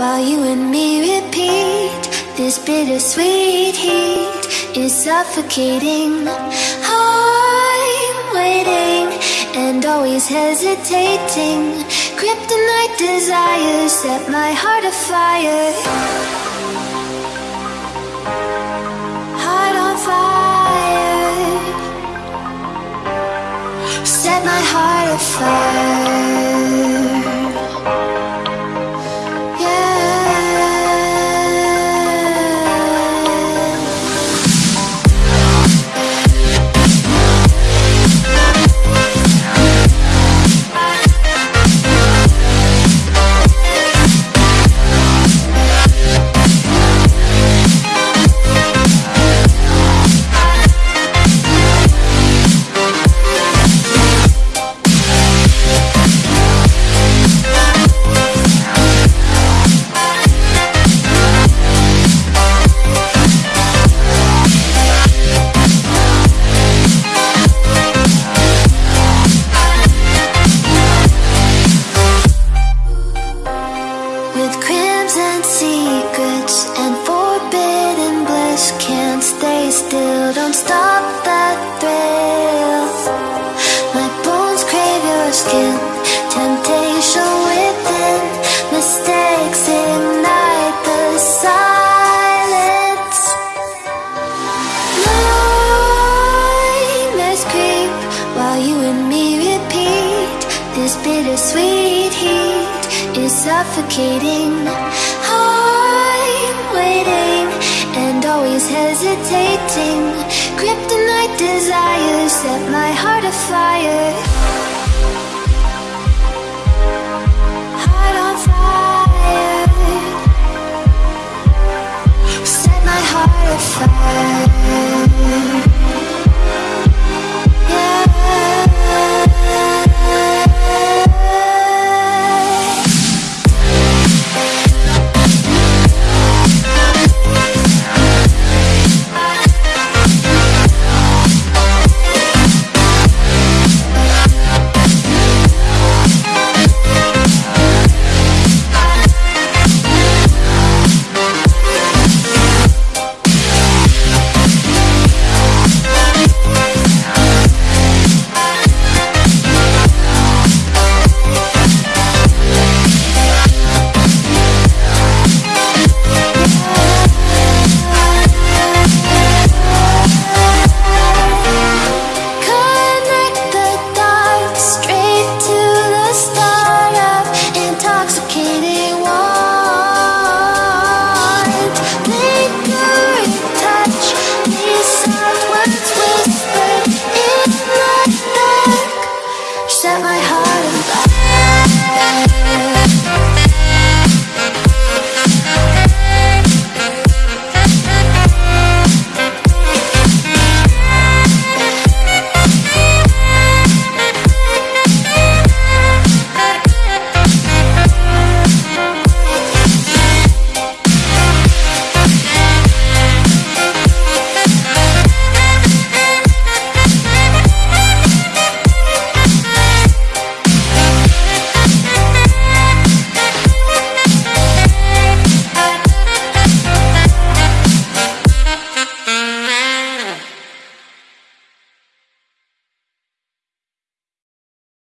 while you and me repeat. This bittersweet heat is suffocating. I'm waiting and always hesitating. Kryptonite desires set my heart afire. Heart on fire. Set my heart afire. Temptation within Mistakes ignite the silence. While you and me repeat. This bittersweet heat is suffocating. I'm waiting and always hesitating. Kryptonite desires set my heart afire